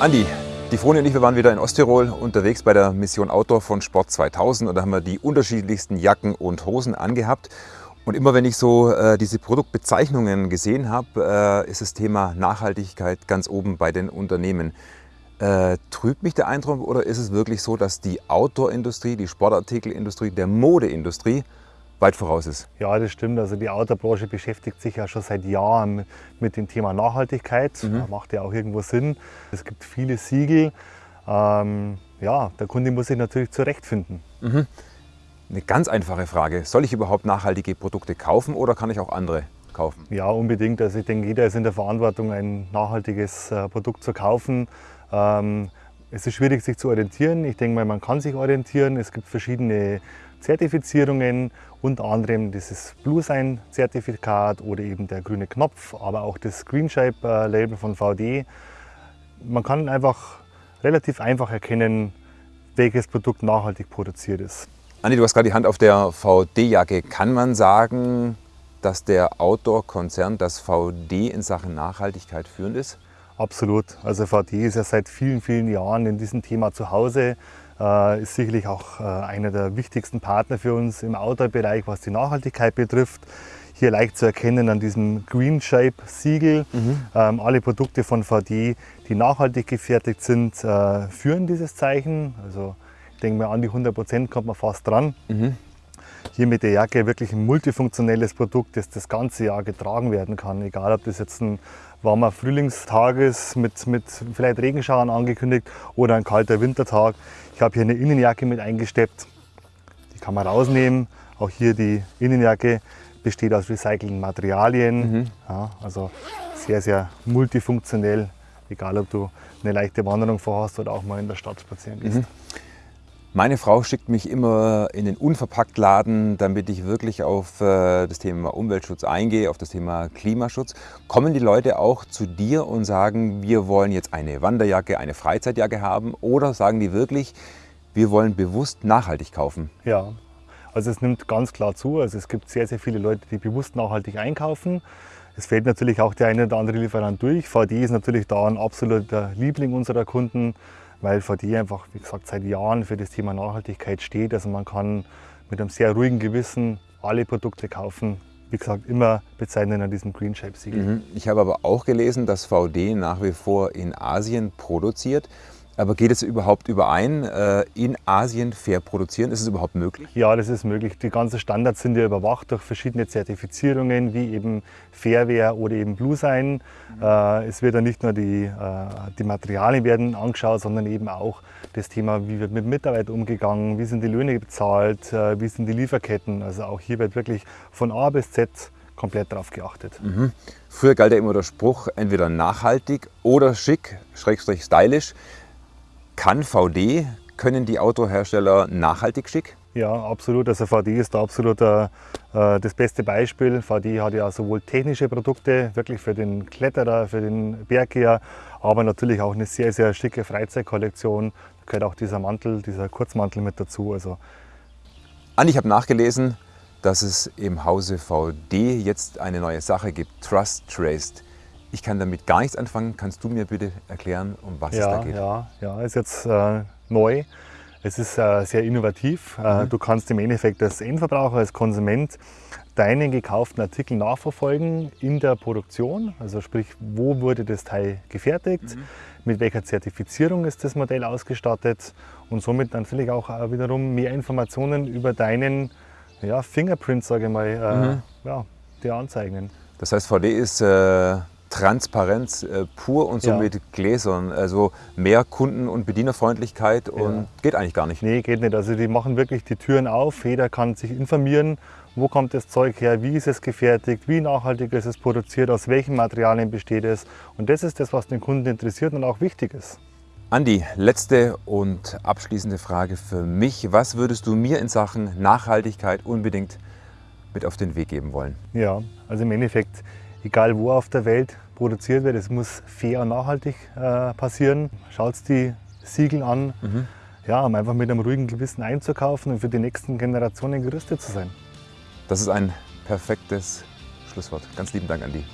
Andi, die Froni und ich, wir waren wieder in Osttirol unterwegs bei der Mission Outdoor von Sport 2000 und da haben wir die unterschiedlichsten Jacken und Hosen angehabt. Und immer wenn ich so äh, diese Produktbezeichnungen gesehen habe, äh, ist das Thema Nachhaltigkeit ganz oben bei den Unternehmen. Äh, trübt mich der Eindruck oder ist es wirklich so, dass die Outdoor-Industrie, die Sportartikelindustrie, der Modeindustrie weit voraus ist. Ja, das stimmt. Also die Autobranche beschäftigt sich ja schon seit Jahren mit dem Thema Nachhaltigkeit. Mhm. Macht ja auch irgendwo Sinn. Es gibt viele Siegel. Ähm, ja, der Kunde muss sich natürlich zurechtfinden. Mhm. Eine ganz einfache Frage. Soll ich überhaupt nachhaltige Produkte kaufen oder kann ich auch andere kaufen? Ja, unbedingt. Also ich denke, jeder ist in der Verantwortung, ein nachhaltiges äh, Produkt zu kaufen. Ähm, es ist schwierig, sich zu orientieren. Ich denke mal, man kann sich orientieren. Es gibt verschiedene Zertifizierungen, unter anderem dieses Blue Sign Zertifikat oder eben der grüne Knopf, aber auch das Green Shape äh, Label von VD. Man kann einfach relativ einfach erkennen, welches Produkt nachhaltig produziert ist. Andi, du hast gerade die Hand auf der VD-Jacke. Kann man sagen, dass der Outdoor-Konzern, das VD in Sachen Nachhaltigkeit führend ist? Absolut. Also VD ist ja seit vielen, vielen Jahren in diesem Thema zu Hause. Äh, ist sicherlich auch äh, einer der wichtigsten Partner für uns im Outdoor-Bereich, was die Nachhaltigkeit betrifft. Hier leicht zu erkennen an diesem Green Shape Siegel. Mhm. Ähm, alle Produkte von VD, die nachhaltig gefertigt sind, äh, führen dieses Zeichen. Also ich denke mal an die 100 Prozent kommt man fast dran. Mhm. Hier mit der Jacke wirklich ein multifunktionelles Produkt, das das ganze Jahr getragen werden kann. Egal, ob das jetzt ein warmer Frühlingstag ist mit, mit vielleicht Regenschauern angekündigt oder ein kalter Wintertag. Ich habe hier eine Innenjacke mit eingesteppt. Die kann man rausnehmen. Auch hier die Innenjacke besteht aus recycelten Materialien. Mhm. Ja, also sehr, sehr multifunktionell. Egal, ob du eine leichte Wanderung vorhast oder auch mal in der Stadt spazieren gehst. Mhm. Meine Frau schickt mich immer in den Unverpacktladen, damit ich wirklich auf äh, das Thema Umweltschutz eingehe, auf das Thema Klimaschutz. Kommen die Leute auch zu dir und sagen, wir wollen jetzt eine Wanderjacke, eine Freizeitjacke haben? Oder sagen die wirklich, wir wollen bewusst nachhaltig kaufen? Ja, also es nimmt ganz klar zu. Also es gibt sehr, sehr viele Leute, die bewusst nachhaltig einkaufen. Es fällt natürlich auch der eine oder andere Lieferant durch. VD ist natürlich da ein absoluter Liebling unserer Kunden weil VD einfach, wie gesagt, seit Jahren für das Thema Nachhaltigkeit steht. Also man kann mit einem sehr ruhigen Gewissen alle Produkte kaufen, wie gesagt, immer bezeichnen an diesem Green Shape Siegel. Mhm. Ich habe aber auch gelesen, dass VD nach wie vor in Asien produziert. Aber geht es überhaupt überein, äh, in Asien fair produzieren? Ist es überhaupt möglich? Ja, das ist möglich. Die ganzen Standards sind ja überwacht durch verschiedene Zertifizierungen, wie eben Fairware oder eben Blue Sign. Mhm. Es wird ja nicht nur die, äh, die Materialien werden angeschaut, sondern eben auch das Thema, wie wird mit Mitarbeit umgegangen, wie sind die Löhne bezahlt, wie sind die Lieferketten. Also auch hier wird wirklich von A bis Z komplett darauf geachtet. Mhm. Früher galt ja immer der Spruch, entweder nachhaltig oder schick, schrägstrich stylisch. Kann VD, können die Autohersteller nachhaltig schick? Ja, absolut. Also VD ist da absolut äh, das beste Beispiel. VD hat ja sowohl technische Produkte, wirklich für den Kletterer, für den Berggeher, aber natürlich auch eine sehr, sehr schicke Freizeitkollektion. Da gehört auch dieser Mantel, dieser Kurzmantel mit dazu. Also Andi, ich habe nachgelesen, dass es im Hause VD jetzt eine neue Sache gibt, Trust Traced. Ich kann damit gar nichts anfangen. Kannst du mir bitte erklären, um was ja, es da geht? Ja, ja, ist jetzt äh, neu. Es ist äh, sehr innovativ. Äh, mhm. Du kannst im Endeffekt als Endverbraucher, als Konsument deinen gekauften Artikel nachverfolgen in der Produktion. Also sprich, wo wurde das Teil gefertigt, mhm. mit welcher Zertifizierung ist das Modell ausgestattet und somit natürlich auch äh, wiederum mehr Informationen über deinen ja, Fingerprint, sage ich mal, äh, mhm. ja, dir anzeigen. Das heißt, VD ist äh, Transparenz äh, pur und so ja. mit Gläsern. Also mehr Kunden- und Bedienerfreundlichkeit und ja. geht eigentlich gar nicht. Nee, geht nicht. Also die machen wirklich die Türen auf. Jeder kann sich informieren, wo kommt das Zeug her, wie ist es gefertigt, wie nachhaltig ist es produziert, aus welchen Materialien besteht es. Und das ist das, was den Kunden interessiert und auch wichtig ist. Andi, letzte und abschließende Frage für mich. Was würdest du mir in Sachen Nachhaltigkeit unbedingt mit auf den Weg geben wollen? Ja, also im Endeffekt egal wo auf der Welt produziert wird, es muss fair und nachhaltig äh, passieren. Schaut die Siegel an, mhm. ja, um einfach mit einem ruhigen Gewissen einzukaufen und für die nächsten Generationen gerüstet zu sein. Das ist ein perfektes Schlusswort. Ganz lieben Dank, Andi.